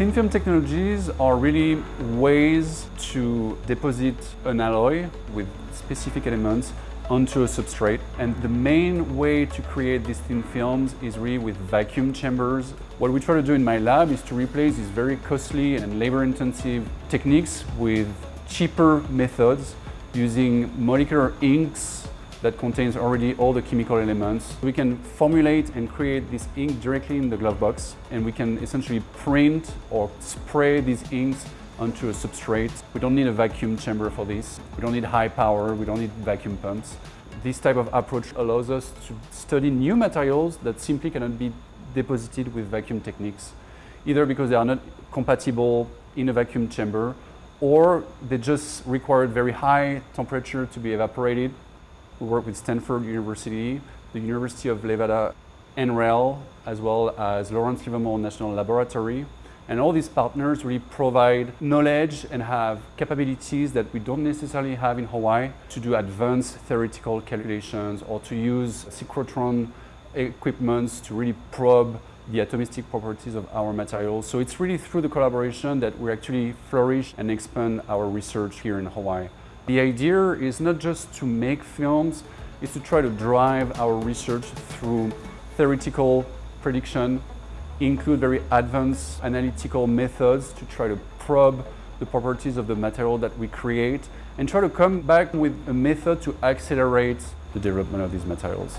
Thin film technologies are really ways to deposit an alloy with specific elements onto a substrate. And the main way to create these thin films is really with vacuum chambers. What we try to do in my lab is to replace these very costly and labor-intensive techniques with cheaper methods using molecular inks that contains already all the chemical elements. We can formulate and create this ink directly in the glove box and we can essentially print or spray these inks onto a substrate. We don't need a vacuum chamber for this. We don't need high power, we don't need vacuum pumps. This type of approach allows us to study new materials that simply cannot be deposited with vacuum techniques, either because they are not compatible in a vacuum chamber or they just require very high temperature to be evaporated we work with Stanford University, the University of Nevada, NREL, as well as Lawrence Livermore National Laboratory. And all these partners really provide knowledge and have capabilities that we don't necessarily have in Hawaii to do advanced theoretical calculations or to use synchrotron equipments to really probe the atomistic properties of our materials. So it's really through the collaboration that we actually flourish and expand our research here in Hawaii. The idea is not just to make films, it's to try to drive our research through theoretical prediction, include very advanced analytical methods to try to probe the properties of the material that we create and try to come back with a method to accelerate the development of these materials.